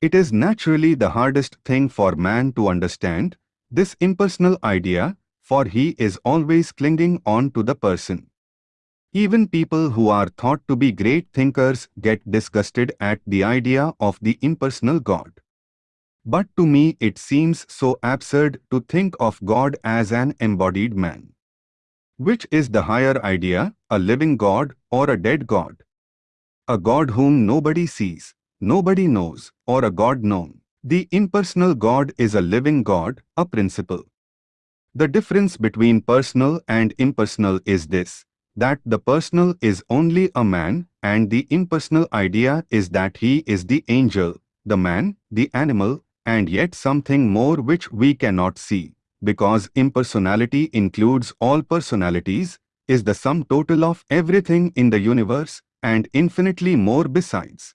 It is naturally the hardest thing for man to understand, this impersonal idea, for he is always clinging on to the person. Even people who are thought to be great thinkers get disgusted at the idea of the impersonal God. But to me it seems so absurd to think of God as an embodied man. Which is the higher idea, a living God or a dead God? A God whom nobody sees, nobody knows, or a God known. The impersonal God is a living God, a principle. The difference between personal and impersonal is this, that the personal is only a man and the impersonal idea is that he is the angel, the man, the animal, and yet something more which we cannot see, because impersonality includes all personalities, is the sum total of everything in the universe, and infinitely more besides.